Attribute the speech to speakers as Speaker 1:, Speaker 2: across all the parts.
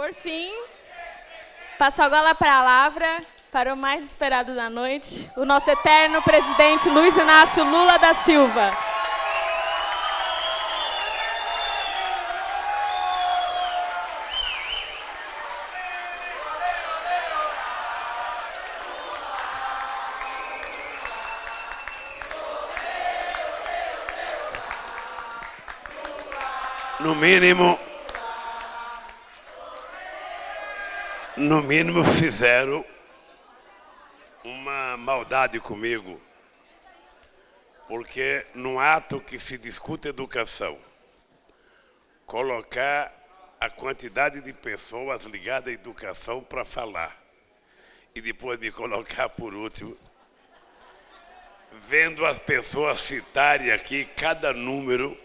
Speaker 1: Por fim, passo agora a palavra para o mais esperado da noite, o nosso eterno presidente Luiz Inácio Lula da Silva.
Speaker 2: No mínimo, no mínimo fizeram uma maldade comigo, porque no ato que se discute educação, colocar a quantidade de pessoas ligadas à educação para falar e depois me colocar por último, vendo as pessoas citarem aqui cada número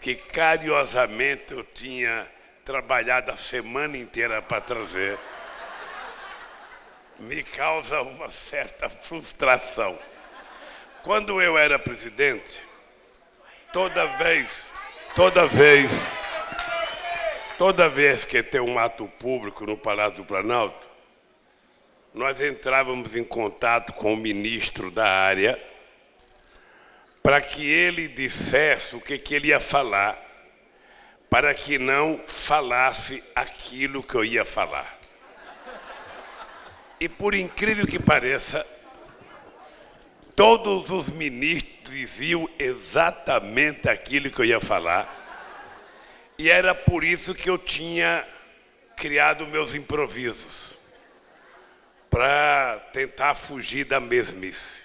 Speaker 2: que carinhosamente eu tinha trabalhado a semana inteira para trazer, me causa uma certa frustração. Quando eu era presidente, toda vez, toda vez, toda vez que tem um ato público no Palácio do Planalto, nós entrávamos em contato com o ministro da área para que ele dissesse o que, que ele ia falar, para que não falasse aquilo que eu ia falar. E por incrível que pareça, todos os ministros diziam exatamente aquilo que eu ia falar, e era por isso que eu tinha criado meus improvisos, para tentar fugir da mesmice.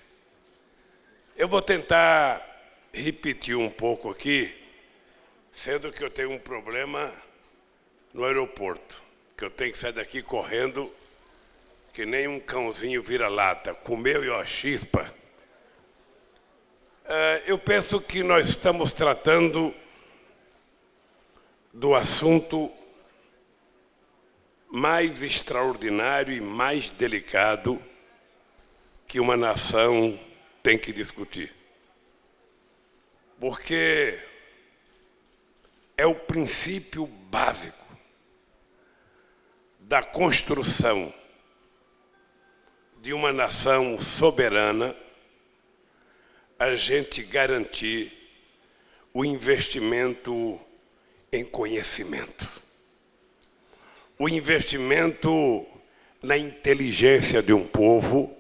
Speaker 2: Eu vou tentar repetir um pouco aqui, sendo que eu tenho um problema no aeroporto, que eu tenho que sair daqui correndo que nem um cãozinho vira-lata, comeu e ó, chispa. É, eu penso que nós estamos tratando do assunto mais extraordinário e mais delicado que uma nação tem que discutir. Porque é o princípio básico da construção de uma nação soberana a gente garantir o investimento em conhecimento. O investimento na inteligência de um povo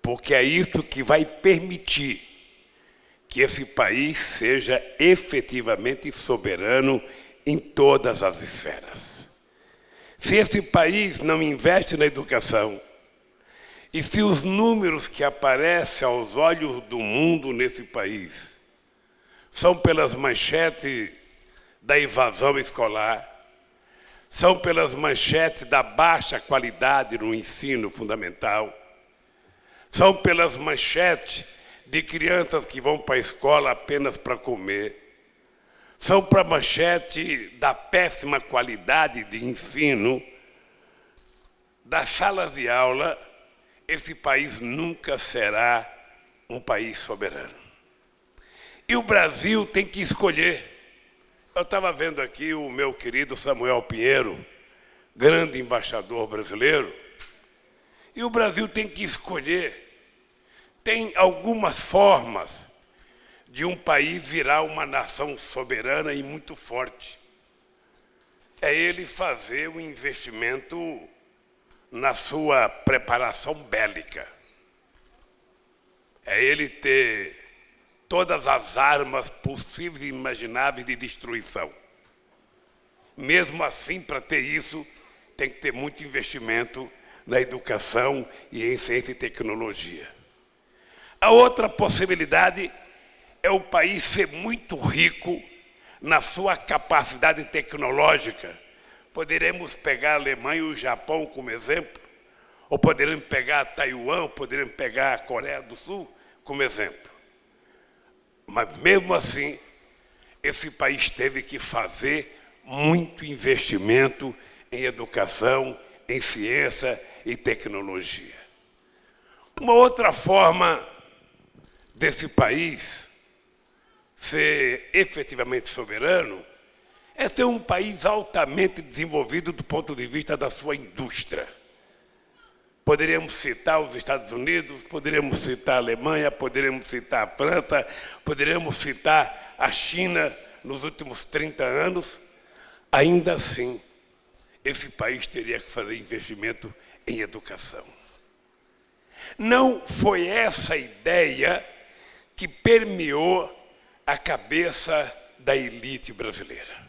Speaker 2: porque é isso que vai permitir que esse país seja efetivamente soberano em todas as esferas. Se esse país não investe na educação, e se os números que aparecem aos olhos do mundo nesse país são pelas manchetes da evasão escolar, são pelas manchetes da baixa qualidade no ensino fundamental, são pelas manchetes de crianças que vão para a escola apenas para comer. São para manchete da péssima qualidade de ensino. Das salas de aula, esse país nunca será um país soberano. E o Brasil tem que escolher. Eu estava vendo aqui o meu querido Samuel Pinheiro, grande embaixador brasileiro, e o Brasil tem que escolher tem algumas formas de um país virar uma nação soberana e muito forte. É ele fazer o investimento na sua preparação bélica. É ele ter todas as armas possíveis e imagináveis de destruição. Mesmo assim, para ter isso, tem que ter muito investimento na educação e em ciência e tecnologia. A outra possibilidade é o país ser muito rico na sua capacidade tecnológica. Poderemos pegar a Alemanha e o Japão como exemplo, ou poderemos pegar Taiwan, poderemos pegar a Coreia do Sul como exemplo. Mas mesmo assim, esse país teve que fazer muito investimento em educação, em ciência e tecnologia. Uma outra forma desse país ser efetivamente soberano é ter um país altamente desenvolvido do ponto de vista da sua indústria. Poderíamos citar os Estados Unidos, poderíamos citar a Alemanha, poderíamos citar a França, poderíamos citar a China nos últimos 30 anos. Ainda assim, esse país teria que fazer investimento em educação. Não foi essa ideia que permeou a cabeça da elite brasileira.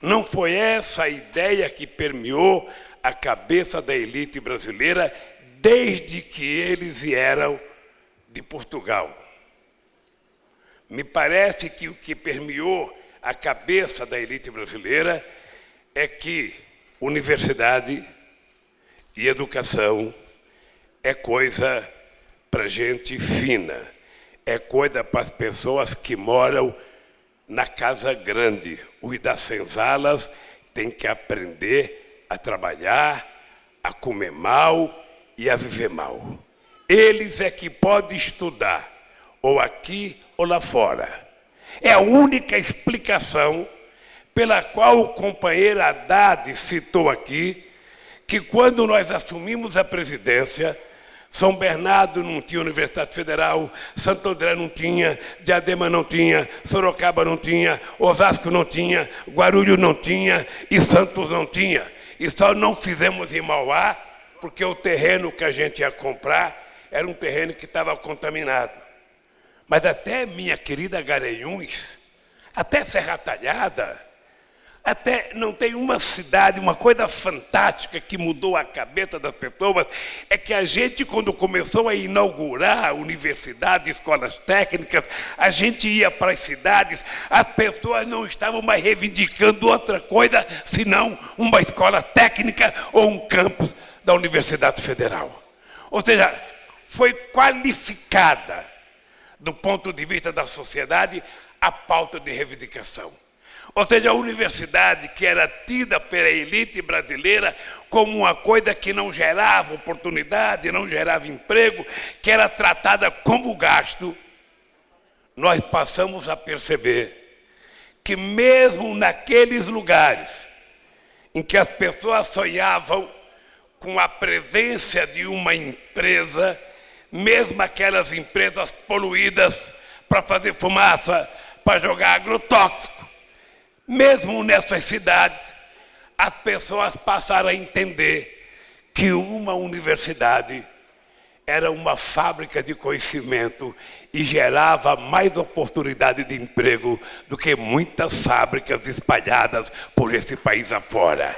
Speaker 2: Não foi essa a ideia que permeou a cabeça da elite brasileira desde que eles vieram de Portugal. Me parece que o que permeou a cabeça da elite brasileira é que universidade e educação é coisa para gente fina, é coisa para as pessoas que moram na casa grande. Os das senzalas têm que aprender a trabalhar, a comer mal e a viver mal. Eles é que podem estudar, ou aqui ou lá fora. É a única explicação pela qual o companheiro Haddad citou aqui que quando nós assumimos a presidência, São Bernardo não tinha Universidade Federal, Santo André não tinha, Diadema não tinha, Sorocaba não tinha, Osasco não tinha, Guarulhos não tinha e Santos não tinha. E só não fizemos em Mauá, porque o terreno que a gente ia comprar era um terreno que estava contaminado. Mas até minha querida Garanhuns, até Serra Talhada, até não tem uma cidade, uma coisa fantástica que mudou a cabeça das pessoas, é que a gente, quando começou a inaugurar universidades, escolas técnicas, a gente ia para as cidades, as pessoas não estavam mais reivindicando outra coisa, senão uma escola técnica ou um campus da Universidade Federal. Ou seja, foi qualificada, do ponto de vista da sociedade, a pauta de reivindicação. Ou seja, a universidade que era tida pela elite brasileira como uma coisa que não gerava oportunidade, não gerava emprego, que era tratada como gasto, nós passamos a perceber que mesmo naqueles lugares em que as pessoas sonhavam com a presença de uma empresa, mesmo aquelas empresas poluídas para fazer fumaça, para jogar agrotóxico, mesmo nessas cidades, as pessoas passaram a entender que uma universidade era uma fábrica de conhecimento e gerava mais oportunidade de emprego do que muitas fábricas espalhadas por esse país afora.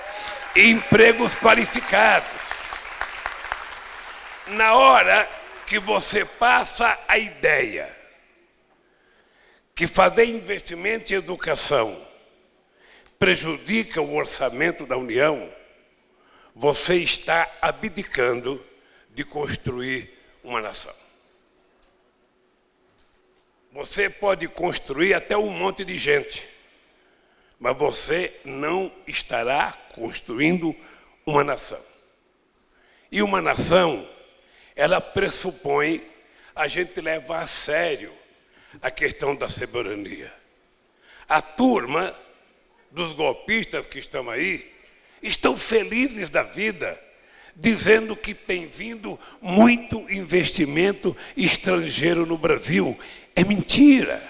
Speaker 2: Empregos qualificados. Na hora que você passa a ideia que fazer investimento em educação prejudica o orçamento da União, você está abdicando de construir uma nação. Você pode construir até um monte de gente, mas você não estará construindo uma nação. E uma nação, ela pressupõe a gente levar a sério a questão da soberania. A turma dos golpistas que estão aí estão felizes da vida, dizendo que tem vindo muito investimento estrangeiro no Brasil. É mentira.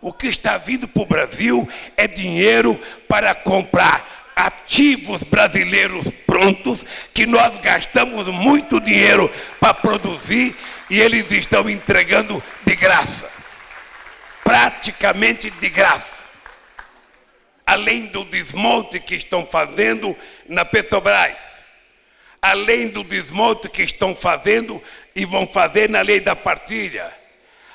Speaker 2: O que está vindo para o Brasil é dinheiro para comprar ativos brasileiros prontos, que nós gastamos muito dinheiro para produzir e eles estão entregando de graça. Praticamente de graça além do desmonte que estão fazendo na Petrobras, além do desmonte que estão fazendo e vão fazer na lei da partilha,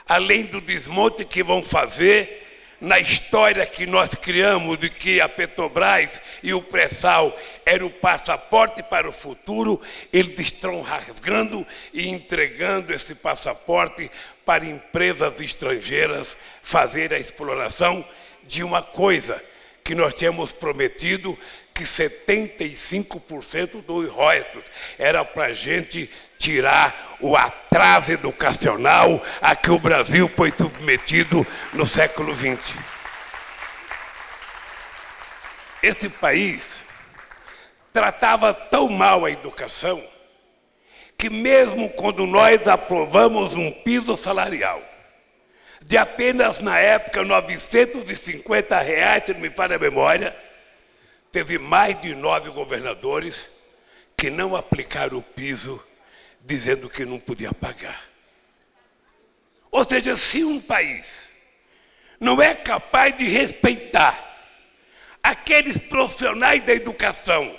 Speaker 2: além do desmonte que vão fazer na história que nós criamos de que a Petrobras e o pré-sal era o passaporte para o futuro, eles estão rasgando e entregando esse passaporte para empresas estrangeiras fazer a exploração de uma coisa que nós tínhamos prometido que 75% dos royalties era para a gente tirar o atraso educacional a que o Brasil foi submetido no século XX. esse país tratava tão mal a educação que mesmo quando nós aprovamos um piso salarial de apenas, na época, 950 reais, se não me falha a memória, teve mais de nove governadores que não aplicaram o piso, dizendo que não podia pagar. Ou seja, se um país não é capaz de respeitar aqueles profissionais da educação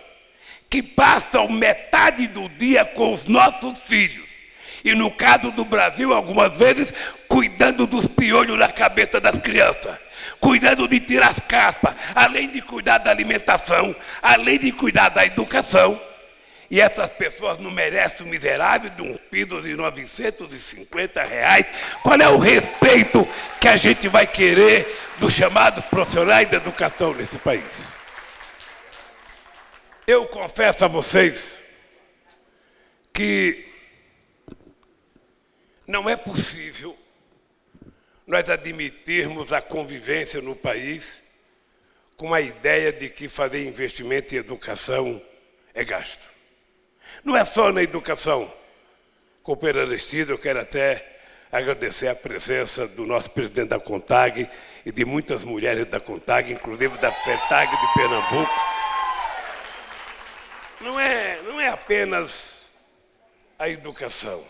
Speaker 2: que passam metade do dia com os nossos filhos, e no caso do Brasil, algumas vezes, cuidando dos piolhos na cabeça das crianças, cuidando de tirar as caspas, além de cuidar da alimentação, além de cuidar da educação. E essas pessoas não merecem o miserável de um piso de 950 reais. Qual é o respeito que a gente vai querer dos chamados profissionais da educação nesse país? Eu confesso a vocês que não é possível nós admitirmos a convivência no país com a ideia de que fazer investimento em educação é gasto. Não é só na educação. Companheiro Aristides, eu quero até agradecer a presença do nosso presidente da CONTAG e de muitas mulheres da CONTAG, inclusive da FETAG de Pernambuco. Não é, não é apenas a educação.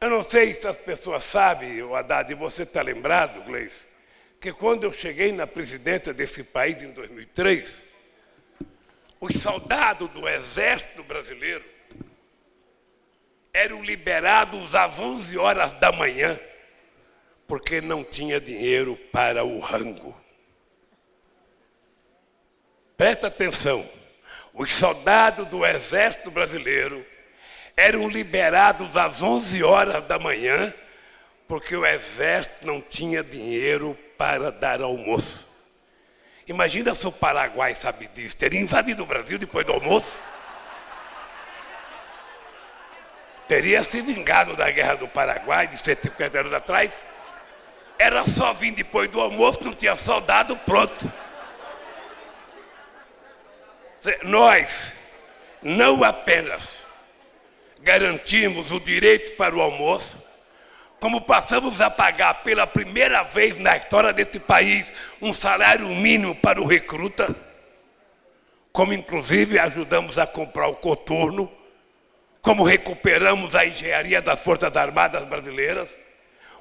Speaker 2: Eu não sei se as pessoas sabem, o Haddad, e você está lembrado, Gleice, que quando eu cheguei na presidência desse país em 2003, os soldados do exército brasileiro eram liberados às 11 horas da manhã, porque não tinha dinheiro para o rango. Presta atenção, os soldados do exército brasileiro eram liberados às 11 horas da manhã, porque o exército não tinha dinheiro para dar almoço. Imagina se o Paraguai sabe disso, teria invadido o Brasil depois do almoço. Teria se vingado da guerra do Paraguai de 150 anos atrás. Era só vir depois do almoço, não tinha soldado pronto. Nós não apenas garantimos o direito para o almoço, como passamos a pagar pela primeira vez na história desse país um salário mínimo para o recruta, como inclusive ajudamos a comprar o coturno, como recuperamos a engenharia das Forças Armadas Brasileiras,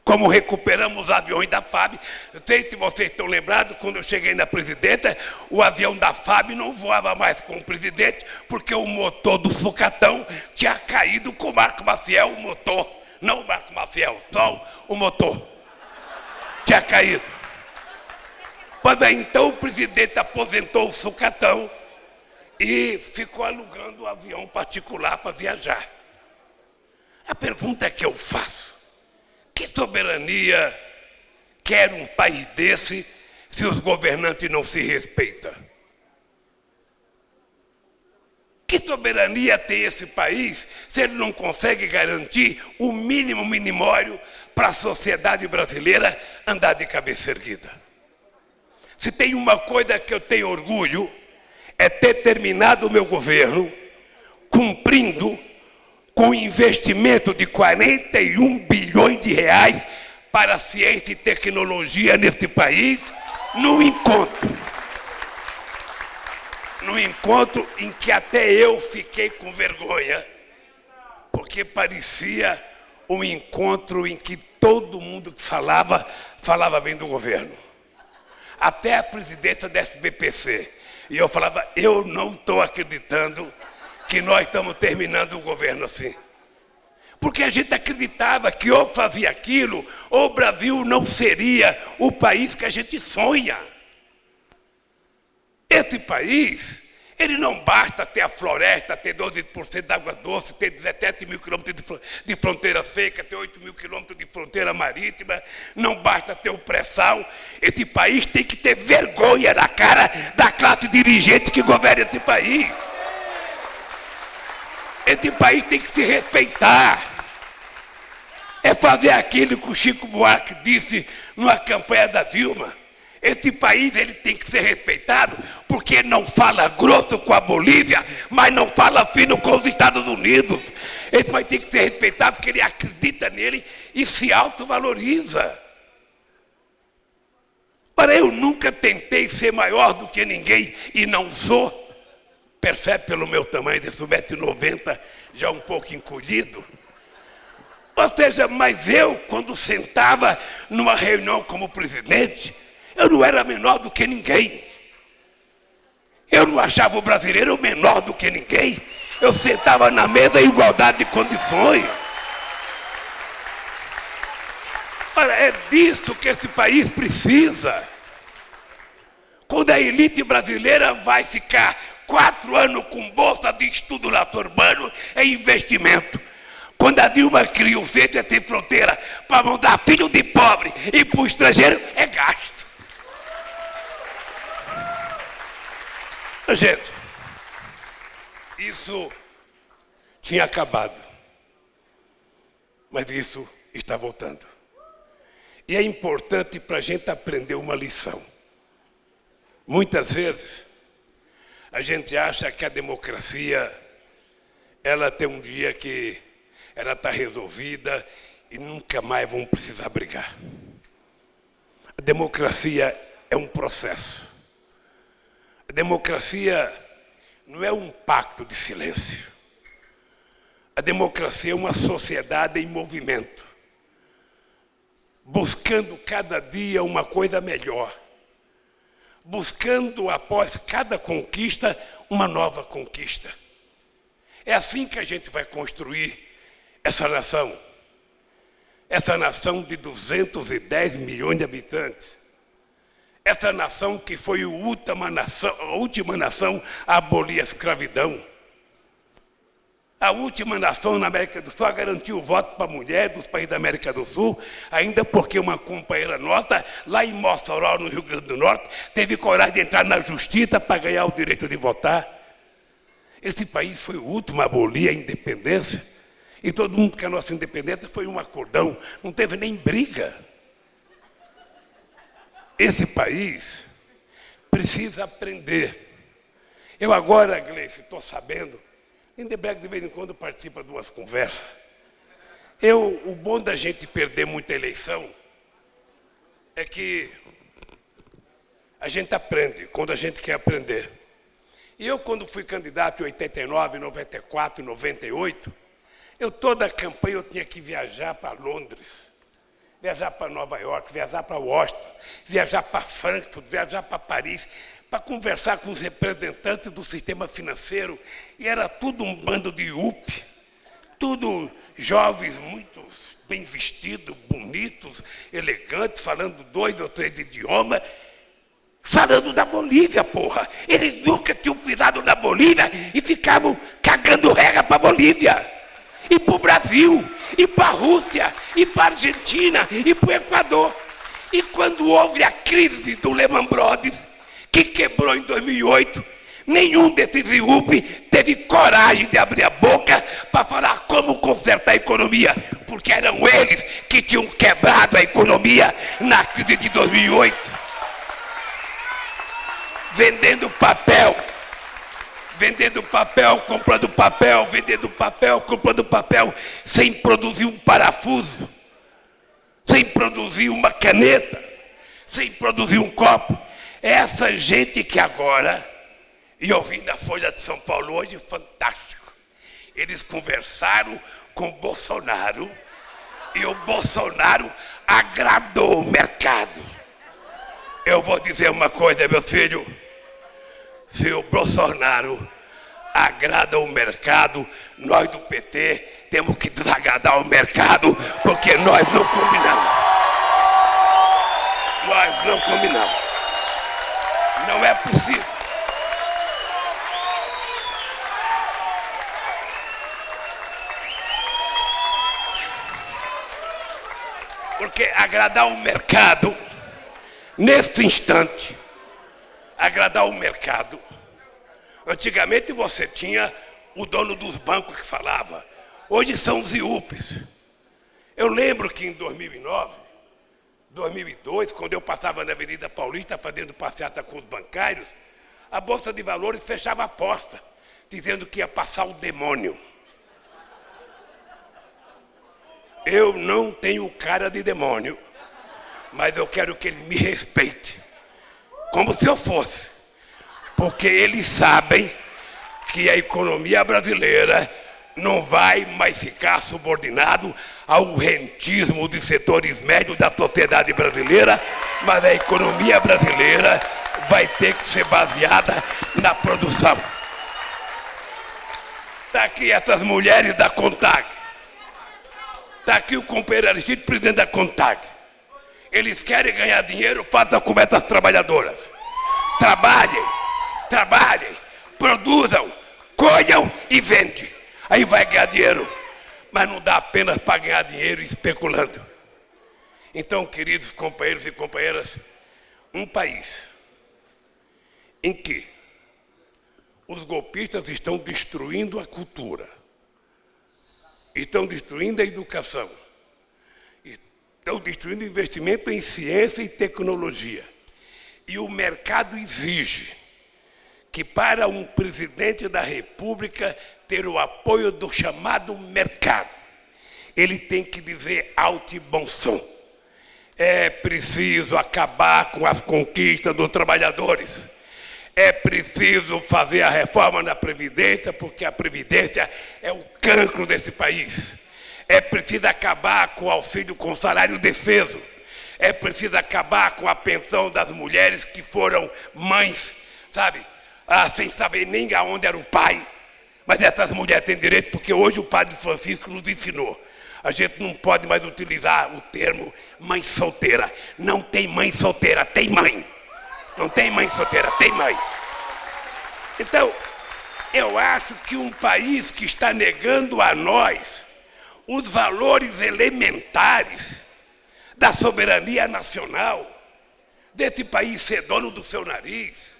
Speaker 2: como recuperamos aviões da FAB. Eu sei se vocês estão lembrados, quando eu cheguei na presidenta, o avião da FAB não voava mais com o presidente, porque o motor do sucatão tinha caído com o Marco Maciel, o motor. Não o Marco Maciel, só o motor. Tinha caído. Pois então o presidente aposentou o sucatão e ficou alugando um avião particular para viajar. A pergunta que eu faço, que soberania quer um país desse se os governantes não se respeitam? Que soberania tem esse país se ele não consegue garantir o mínimo minimório para a sociedade brasileira andar de cabeça erguida? Se tem uma coisa que eu tenho orgulho, é ter terminado o meu governo cumprindo com investimento de 41 bilhões de reais para ciência e tecnologia neste país, no encontro. No encontro em que até eu fiquei com vergonha, porque parecia um encontro em que todo mundo que falava, falava bem do governo. Até a presidenta da SBPC. E eu falava, eu não estou acreditando que nós estamos terminando o governo assim. Porque a gente acreditava que ou fazia aquilo, ou o Brasil não seria o país que a gente sonha. Esse país, ele não basta ter a floresta, ter 12% de água doce, ter 17 mil quilômetros de fronteira seca, ter 8 mil quilômetros de fronteira marítima, não basta ter o pré-sal. Esse país tem que ter vergonha na cara da classe dirigente que governa esse país. Esse país tem que se respeitar. É fazer aquilo que o Chico Buarque disse numa campanha da Dilma. Esse país ele tem que ser respeitado porque não fala grosso com a Bolívia, mas não fala fino com os Estados Unidos. Esse país tem que ser respeitado porque ele acredita nele e se autovaloriza. Para eu nunca tentei ser maior do que ninguém e não sou. Percebe pelo meu tamanho de 1,90m, já um pouco encolhido. Ou seja, mas eu, quando sentava numa reunião como presidente, eu não era menor do que ninguém. Eu não achava o brasileiro menor do que ninguém. Eu sentava na mesa em igualdade de condições. Olha, é disso que esse país precisa. Quando a elite brasileira vai ficar quatro anos com bolsa de estudo lato urbano, é investimento. Quando a Dilma cria o Centro Sem Fronteira para mandar filho de pobre e para o estrangeiro, é gasto. Gente, isso tinha acabado. Mas isso está voltando. E é importante para a gente aprender uma lição. Muitas vezes, a gente acha que a democracia, ela tem um dia que ela está resolvida e nunca mais vão precisar brigar. A democracia é um processo. A democracia não é um pacto de silêncio. A democracia é uma sociedade em movimento, buscando cada dia uma coisa melhor, buscando após cada conquista uma nova conquista. É assim que a gente vai construir essa nação. Essa nação de 210 milhões de habitantes essa nação que foi a última nação, a última nação a abolir a escravidão. A última nação na América do Sul a garantir o voto para mulher dos países da América do Sul, ainda porque uma companheira nossa, lá em Mossoró, no Rio Grande do Norte, teve coragem de entrar na justiça para ganhar o direito de votar. Esse país foi o último a abolir a independência. E todo mundo que a nossa independência foi um acordão, não teve nem briga. Esse país precisa aprender. Eu agora, Gleice, estou sabendo, Lindeberg de vez em quando participa de umas conversas. Eu, o bom da gente perder muita eleição é que a gente aprende quando a gente quer aprender. E eu, quando fui candidato em 89, 94, 98, eu toda a campanha eu tinha que viajar para Londres viajar para Nova York, viajar para Washington, viajar para Frankfurt, viajar para Paris, para conversar com os representantes do sistema financeiro. E era tudo um bando de UP, tudo jovens muito bem vestidos, bonitos, elegantes, falando dois ou três idiomas, falando da Bolívia, porra. Eles nunca tinham pisado na Bolívia e ficavam cagando regra para a Bolívia e para o Brasil, e para a Rússia, e para a Argentina, e para o Equador. E quando houve a crise do Lehman Brothers, que quebrou em 2008, nenhum desses IUP teve coragem de abrir a boca para falar como consertar a economia, porque eram eles que tinham quebrado a economia na crise de 2008. Vendendo papel vendendo papel, comprando papel, vendendo papel, comprando papel, sem produzir um parafuso, sem produzir uma caneta, sem produzir um copo. Essa gente que agora, e eu vi na Folha de São Paulo hoje, fantástico. Eles conversaram com o Bolsonaro e o Bolsonaro agradou o mercado. Eu vou dizer uma coisa, meu filho se o Bolsonaro agrada o mercado, nós do PT temos que desagradar o mercado, porque nós não combinamos. Nós não combinamos. Não é possível. Porque agradar o mercado, neste instante, agradar o mercado. Antigamente você tinha o dono dos bancos que falava. Hoje são os IUPs. Eu lembro que em 2009, 2002, quando eu passava na Avenida Paulista fazendo passeata com os bancários, a Bolsa de Valores fechava a porta, dizendo que ia passar o demônio. Eu não tenho cara de demônio, mas eu quero que eles me respeitem, como se eu fosse, porque eles sabem que a economia brasileira não vai mais ficar subordinado ao rentismo de setores médios da sociedade brasileira, mas a economia brasileira vai ter que ser baseada na produção. Está aqui essas mulheres da CONTAG. Está aqui o companheiro Aristide, presidente da CONTAG. Eles querem ganhar dinheiro, façam como essas trabalhadoras. Trabalhem, trabalhem, produzam, colham e vendem. Aí vai ganhar dinheiro. Mas não dá apenas para ganhar dinheiro especulando. Então, queridos companheiros e companheiras, um país em que os golpistas estão destruindo a cultura, estão destruindo a educação, estão destruindo investimento em ciência e tecnologia. E o mercado exige que para um presidente da República ter o apoio do chamado mercado, ele tem que dizer alto e bom som. É preciso acabar com as conquistas dos trabalhadores. É preciso fazer a reforma na Previdência, porque a Previdência é o cancro desse país. É preciso acabar com o auxílio com salário defeso. É preciso acabar com a pensão das mulheres que foram mães, sabe? ah, sem saber nem aonde era o pai. Mas essas mulheres têm direito porque hoje o padre Francisco nos ensinou. A gente não pode mais utilizar o termo mãe solteira. Não tem mãe solteira, tem mãe. Não tem mãe solteira, tem mãe. Então, eu acho que um país que está negando a nós os valores elementares da soberania nacional, desse país ser dono do seu nariz,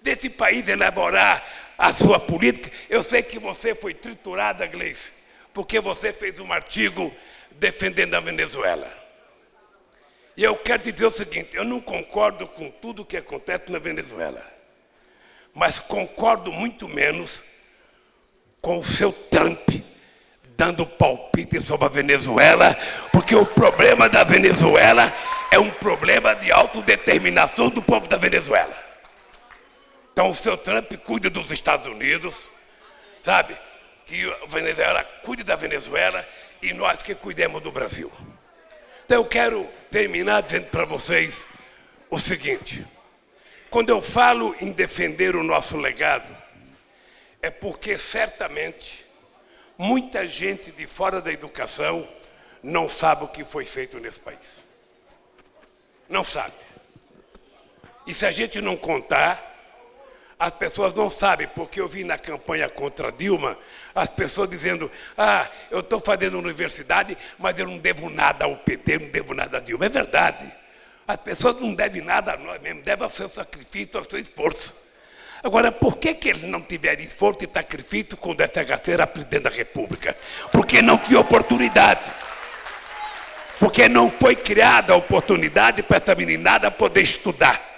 Speaker 2: desse país elaborar a sua política. Eu sei que você foi triturada, Gleice, porque você fez um artigo defendendo a Venezuela. E eu quero dizer o seguinte: eu não concordo com tudo o que acontece na Venezuela, mas concordo muito menos com o seu Trump dando palpite sobre a Venezuela, porque o problema da Venezuela é um problema de autodeterminação do povo da Venezuela. Então o seu Trump cuida dos Estados Unidos, sabe? Que a Venezuela cuide da Venezuela e nós que cuidemos do Brasil. Então eu quero terminar dizendo para vocês o seguinte: quando eu falo em defender o nosso legado, é porque certamente muita gente de fora da educação não sabe o que foi feito nesse país. Não sabe. E se a gente não contar, as pessoas não sabem, porque eu vi na campanha contra Dilma, as pessoas dizendo, ah, eu estou fazendo universidade, mas eu não devo nada ao PT, não devo nada a Dilma. É verdade. As pessoas não devem nada a nós mesmo, devem ao seu sacrifício, ao seu esforço. Agora, por que, que eles não tiveram esforço e sacrifício quando FHC era presidente da República? Porque não tinha oportunidade. Porque não foi criada a oportunidade para essa meninada poder estudar.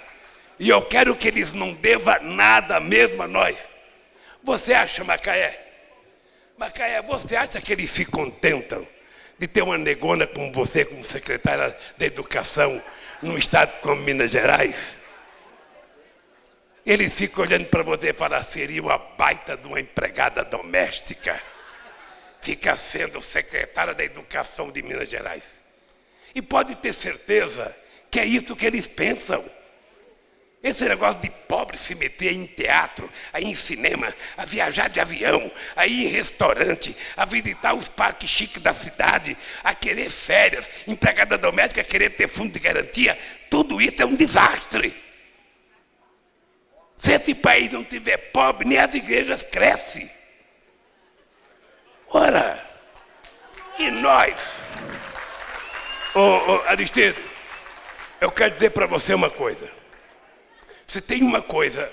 Speaker 2: E eu quero que eles não devam nada mesmo a nós. Você acha, Macaé? Macaé, você acha que eles se contentam de ter uma negona como você, como secretária da Educação, num estado como Minas Gerais? Eles ficam olhando para você e falam, seria uma baita de uma empregada doméstica. Fica sendo secretária da Educação de Minas Gerais. E pode ter certeza que é isso que eles pensam. Esse negócio de pobre se meter em teatro, aí em cinema, a viajar de avião, a ir em restaurante, a visitar os parques chiques da cidade, a querer férias, empregada doméstica a querer ter fundo de garantia, tudo isso é um desastre. Se esse país não tiver pobre, nem as igrejas crescem. Ora, e nós? Ô, ô Aristides, eu quero dizer para você uma coisa. Se tem uma coisa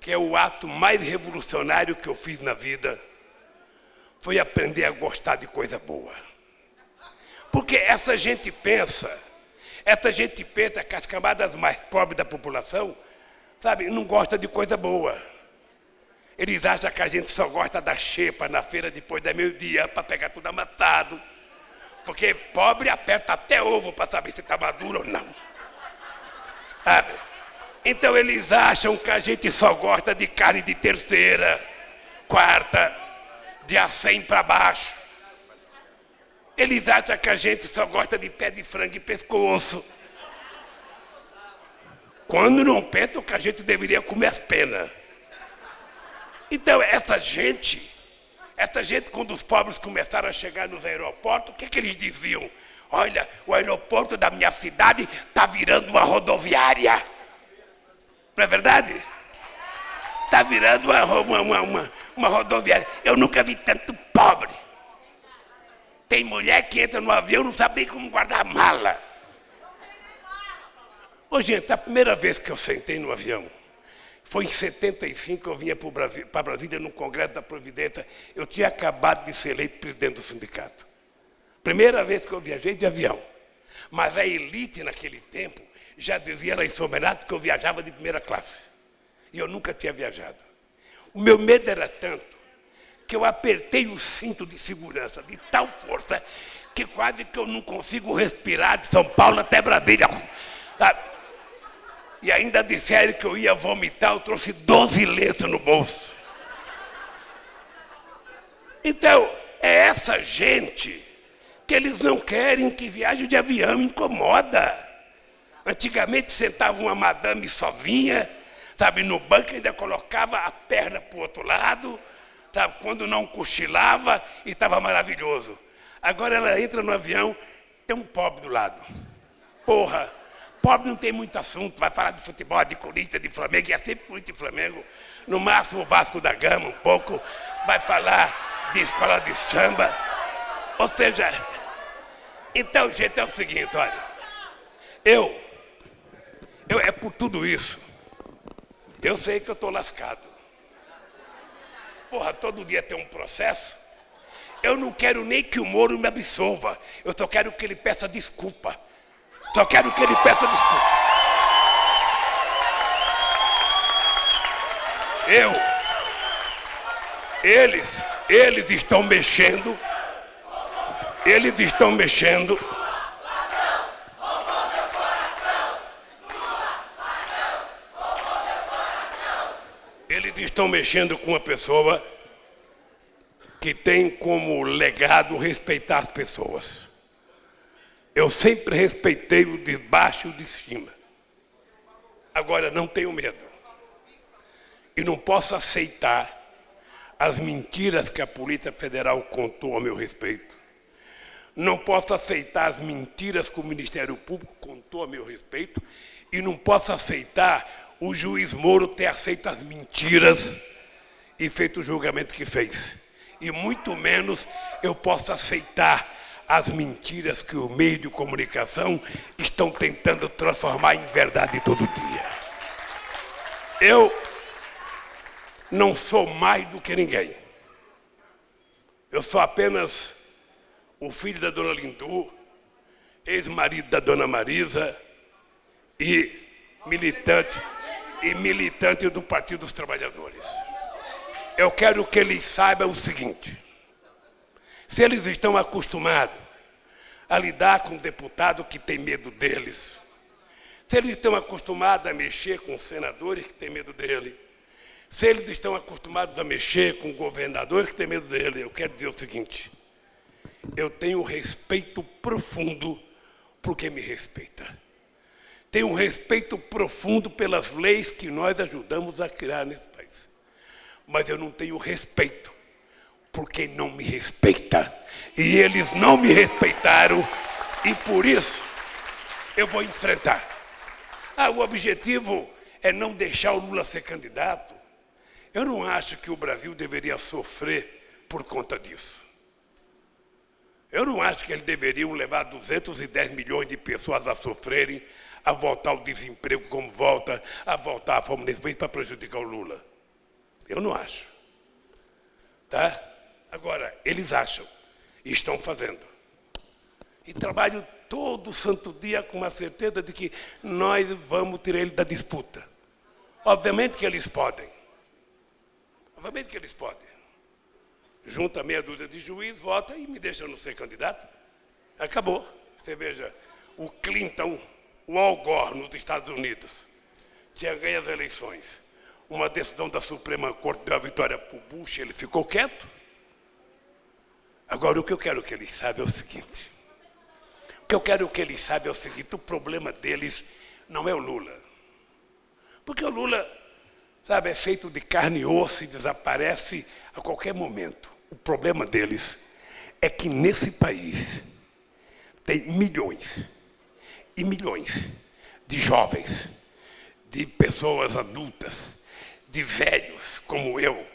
Speaker 2: que é o ato mais revolucionário que eu fiz na vida, foi aprender a gostar de coisa boa. Porque essa gente pensa Essa gente pensa que as camadas mais pobres da população, sabe, não gosta de coisa boa. Eles acham que a gente só gosta da xepa na feira depois da meio-dia para pegar tudo amassado. Porque pobre aperta até ovo para saber se está maduro ou não. Sabe? Então eles acham que a gente só gosta de carne de terceira, quarta, de a 100 para baixo. Eles acham que a gente só gosta de pé de frango e pescoço. Quando não pensam que a gente deveria comer as penas. Então, essa gente, essa gente, quando os pobres começaram a chegar nos aeroportos, o que, que eles diziam? Olha, o aeroporto da minha cidade está virando uma rodoviária. Não é verdade? Está virando uma, uma, uma, uma, rodoviária. Eu nunca vi tanto pobre. Tem mulher que entra no avião não sabe nem como guardar mala. Ô, gente, a primeira vez que eu sentei no avião, foi em 75 eu vinha para Brasília no Congresso da Providência. Eu tinha acabado de ser eleito presidente do sindicato. Primeira vez que eu viajei de avião. Mas a elite naquele tempo já dizia lá em São Bernardo que eu viajava de primeira classe. E eu nunca tinha viajado. O meu medo era tanto que eu apertei o cinto de segurança de tal força que quase que eu não consigo respirar de São Paulo até Brasília. Ah, e ainda disseram que eu ia vomitar, eu trouxe 12 letras no bolso. Então, é essa gente que eles não querem que viagem de avião incomoda. Antigamente sentava uma madame sozinha, sabe, no banco ainda colocava a perna para o outro lado, sabe, quando não cochilava e estava maravilhoso. Agora ela entra no avião, tem um pobre do lado. Porra, Pobre não tem muito assunto, vai falar de futebol, de Corinthians, de Flamengo, e é sempre Corinthians e Flamengo. No máximo o Vasco da Gama um pouco, vai falar de escola de samba. Ou seja, então, gente, é o seguinte, olha. Eu, eu é por tudo isso. Eu sei que eu estou lascado. Porra, todo dia tem um processo. Eu não quero nem que o Moro me absolva. Eu só quero que ele peça desculpa. Só quero que ele peça desculpa. Eu, eles, eles estão mexendo, eles estão mexendo. Eles estão mexendo com uma pessoa que tem como legado respeitar as pessoas. Eu sempre respeitei o de baixo e o de cima. Agora não tenho medo. E não posso aceitar as mentiras que a Polícia Federal contou a meu respeito. Não posso aceitar as mentiras que o Ministério Público contou a meu respeito. E não posso aceitar o juiz Moro ter aceito as mentiras e feito o julgamento que fez. E muito menos eu posso aceitar as mentiras que o meio de comunicação estão tentando transformar em verdade todo dia. Eu não sou mais do que ninguém. Eu sou apenas o filho da dona Lindu, ex-marido da dona Marisa e militante e militante do Partido dos Trabalhadores. Eu quero que eles saibam o seguinte: se eles estão acostumados a lidar com um deputado que tem medo deles, se eles estão acostumados a mexer com senadores que têm medo dele, se eles estão acostumados a mexer com governadores que têm medo dele, eu quero dizer o seguinte: eu tenho respeito profundo por quem me respeita. Tenho um respeito profundo pelas leis que nós ajudamos a criar nesse país. Mas eu não tenho respeito porque não me respeita. E eles não me respeitaram e por isso eu vou enfrentar. Ah, o objetivo é não deixar o Lula ser candidato. Eu não acho que o Brasil deveria sofrer por conta disso. Eu não acho que eles deveriam levar 210 milhões de pessoas a sofrerem, a voltar ao desemprego como volta, a voltar à fome nesse país para prejudicar o Lula. Eu não acho. Tá? Agora, eles acham e estão fazendo. E trabalho todo santo dia com a certeza de que nós vamos tirar ele da disputa. Obviamente que eles podem. Obviamente que eles podem. Junta meia dúzia de juiz, vota e me deixa não ser candidato. Acabou. Você veja, o Clinton, o Al Gore nos Estados Unidos, tinha ganho as eleições. Uma decisão da Suprema Corte deu a vitória para o Bush, ele ficou quieto. Agora, o que eu quero que eles saibam é o seguinte. O que eu quero que eles saibam é o seguinte, o problema deles não é o Lula. Porque o Lula, sabe, é feito de carne e osso e desaparece a qualquer momento. O problema deles é que nesse país tem milhões e milhões de jovens, de pessoas adultas, de velhos como eu,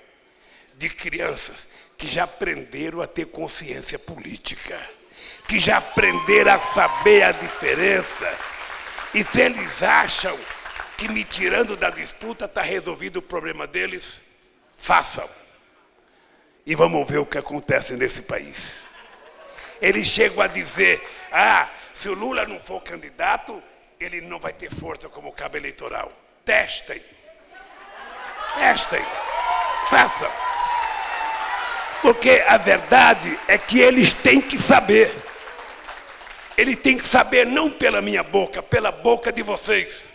Speaker 2: de crianças que já aprenderam a ter consciência política, que já aprenderam a saber a diferença. E se eles acham que me tirando da disputa está resolvido o problema deles, façam. E vamos ver o que acontece nesse país. Eles chegam a dizer, ah, se o Lula não for candidato, ele não vai ter força como cabo eleitoral. Testem. Testem. Façam. Porque a verdade é que eles têm que saber. Ele tem que saber não pela minha boca, pela boca de vocês.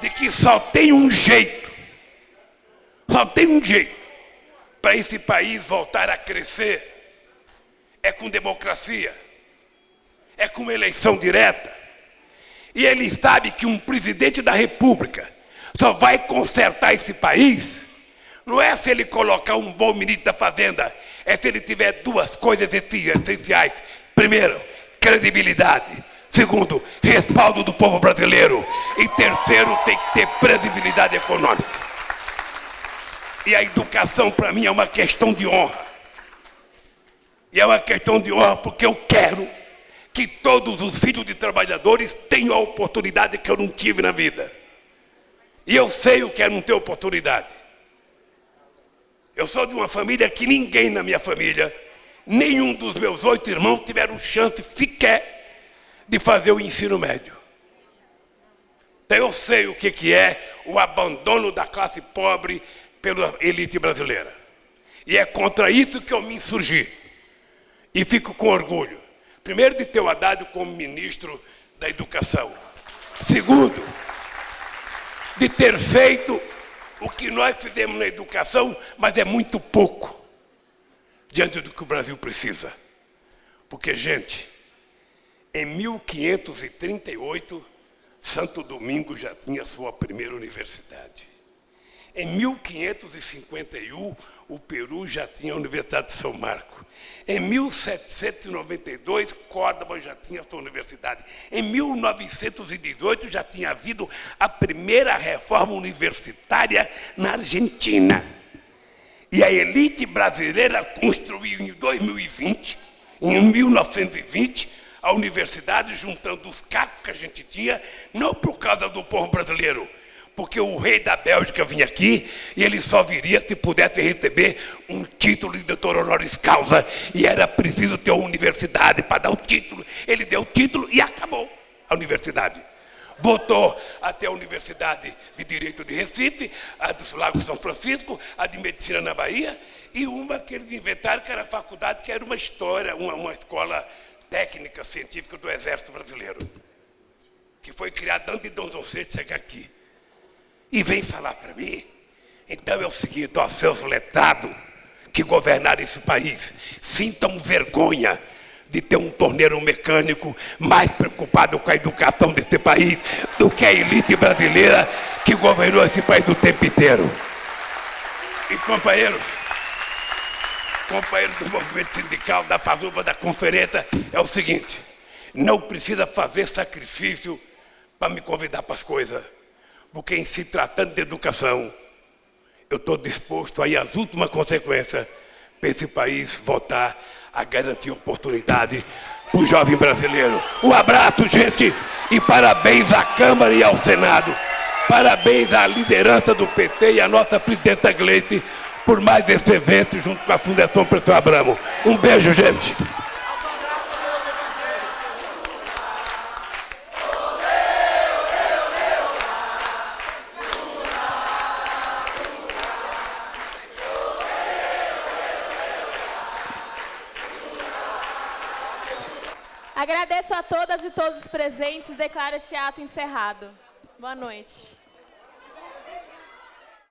Speaker 2: De que só tem um jeito. Só tem um jeito para esse país voltar a crescer. É com democracia é com eleição direta. E ele sabe que um presidente da República só vai consertar esse país, não é se ele colocar um bom ministro da Fazenda, é se ele tiver duas coisas essenciais. Primeiro, credibilidade. Segundo, respaldo do povo brasileiro. E terceiro, tem que ter credibilidade econômica. E a educação, para mim, é uma questão de honra. E é uma questão de honra porque eu quero que todos os filhos de trabalhadores tenham a oportunidade que eu não tive na vida. E eu sei o que é não ter oportunidade. Eu sou de uma família que ninguém na minha família, nenhum dos meus oito irmãos tiveram chance sequer de fazer o ensino médio. Então eu sei o que, que é o abandono da classe pobre pela elite brasileira. E é contra isso que eu me insurgi. E fico com orgulho. Primeiro, de ter o Haddad como ministro da Educação. Segundo, de ter feito o que nós fizemos na educação, mas é muito pouco diante do que o Brasil precisa. Porque, gente, em 1538, Santo Domingo já tinha sua primeira universidade. Em 1551, o Peru já tinha a Universidade de São Marco. Em 1792, Córdoba já tinha sua universidade. Em 1918, já tinha havido a primeira reforma universitária na Argentina. E a elite brasileira construiu em 2020, em 1920, a universidade, juntando os cacos que a gente tinha, não por causa do povo brasileiro, porque o rei da Bélgica vinha aqui e ele só viria se pudesse receber um título de doutor honoris causa e era preciso ter uma universidade para dar o título. Ele deu o título e acabou a universidade. Voltou até a Universidade de Direito de Recife, a do Lago São Francisco, a de Medicina na Bahia, e uma que eles inventaram, que era a faculdade, que era uma história, uma, uma escola técnica científica do Exército Brasileiro, que foi criada antes de Dom João VI chegar aqui e vem falar para mim. Então é o seguinte, ó, seus letrados que governaram esse país, sintam vergonha de ter um torneiro mecânico mais preocupado com a educação desse país do que a elite brasileira que governou esse país o tempo inteiro. E companheiros, companheiros do movimento sindical, da Fazuba, da conferência, é o seguinte, não precisa fazer sacrifício para me convidar para as coisas porque em se tratando de educação, eu estou disposto a ir às últimas consequências para esse país votar a garantir oportunidade para o jovem brasileiro. Um abraço, gente, e parabéns à Câmara e ao Senado. Parabéns à liderança do PT e à nossa presidenta Gleice por mais esse evento junto com a Fundação Professor Abramo. Um beijo, gente.
Speaker 1: Agradeço a todas e todos os presentes e declaro este ato encerrado. Boa noite.